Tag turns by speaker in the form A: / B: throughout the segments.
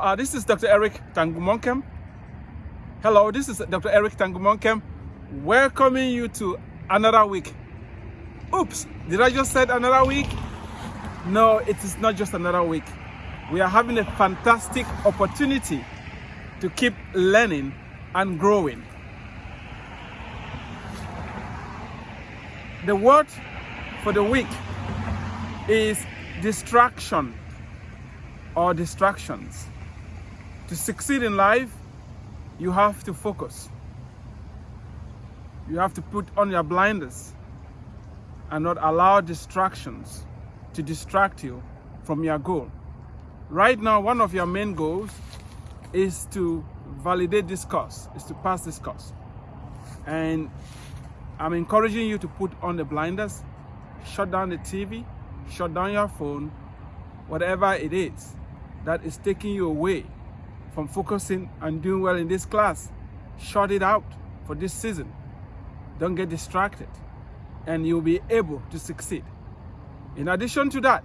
A: uh, this is Dr. Eric Tangumonkem. Hello, this is Dr. Eric Tangumonkem welcoming you to another week. Oops, did I just say another week? No, it is not just another week. We are having a fantastic opportunity to keep learning and growing. The word for the week is distraction or distractions. To succeed in life, you have to focus. You have to put on your blinders and not allow distractions to distract you from your goal. Right now, one of your main goals is to validate this course, is to pass this course. And I'm encouraging you to put on the blinders, shut down the TV, shut down your phone, whatever it is that is taking you away from focusing and doing well in this class. Shut it out for this season. Don't get distracted and you'll be able to succeed. In addition to that,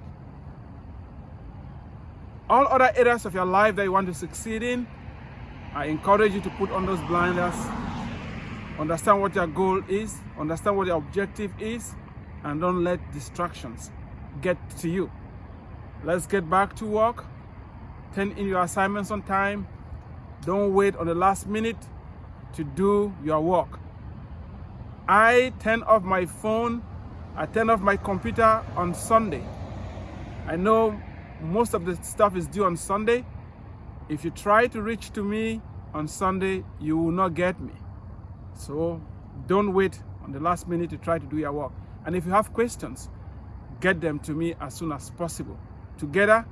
A: all other areas of your life that you want to succeed in, I encourage you to put on those blinders, understand what your goal is, understand what your objective is, and don't let distractions get to you. Let's get back to work. Turn in your assignments on time. Don't wait on the last minute to do your work. I turn off my phone, I turn off my computer on Sunday. I know most of the stuff is due on Sunday. If you try to reach to me on Sunday, you will not get me. So don't wait on the last minute to try to do your work. And if you have questions, get them to me as soon as possible. Together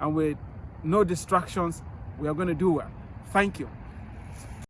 A: and with no distractions, we are going to do well. Thank you.